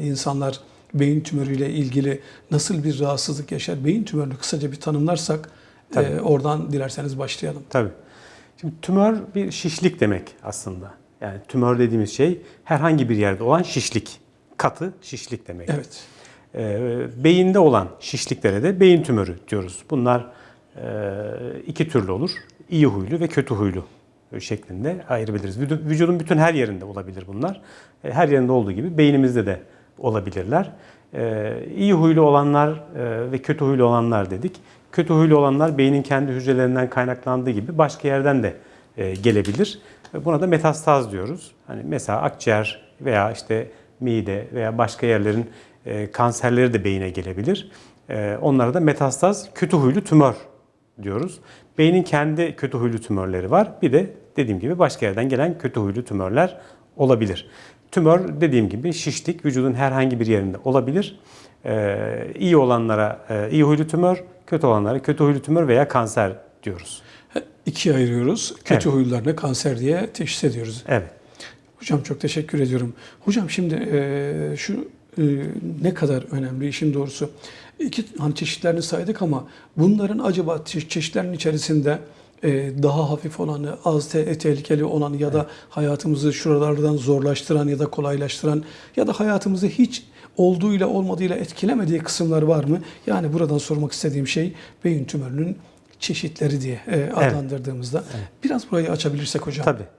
İnsanlar beyin tümörüyle ilgili nasıl bir rahatsızlık yaşar? Beyin tümörünü kısaca bir tanımlarsak Tabii. e, oradan dilerseniz başlayalım. Tabii. Şimdi tümör bir şişlik demek aslında. Yani tümör dediğimiz şey herhangi bir yerde olan şişlik. Katı şişlik demek. Evet. Ee, beyinde olan şişliklere de beyin tümörü diyoruz. Bunlar e, iki türlü olur. İyi huylu ve kötü huylu şeklinde ayırabiliriz. Vücu- Vücudun bütün her yerinde olabilir bunlar. E, Her yerinde olduğu gibi beynimizde de olabilirler. Ee, İyi huylu olanlar e, ve kötü huylu olanlar dedik. Kötü huylu olanlar beynin kendi hücrelerinden kaynaklandığı gibi başka yerden de e, gelebilir. E, Buna da metastaz diyoruz. Hani mesela akciğer veya işte mide veya başka yerlerin e, kanserleri de beyine gelebilir. E, onlara da metastaz kötü huylu tümör diyoruz. Beynin kendi kötü huylu tümörleri var. Bir de dediğim gibi başka yerden gelen kötü huylu tümörler olabilir. Tümör dediğim gibi şişlik vücudun herhangi bir yerinde olabilir. E, iyi olanlara e, iyi huylu tümör, kötü olanlara kötü huylu tümör veya kanser diyoruz. İkiye ayırıyoruz. Kötü Evet. huylularına kanser diye teşhis ediyoruz. Evet. Hocam çok teşekkür ediyorum. Hocam şimdi e, şu e, ne kadar önemli işin doğrusu. İki hani çeşitlerini saydık ama bunların acaba çe- çeşitlerin içerisinde daha hafif olanı, az te- tehlikeli olanı ya da hayatımızı şuralardan zorlaştıran ya da kolaylaştıran ya da hayatımızı hiç olduğuyla olmadığıyla etkilemediği kısımlar var mı? Yani buradan sormak istediğim şey beyin tümörünün çeşitleri diye e, adlandırdığımızda. Biraz burayı açabilirsek hocam. Tabii.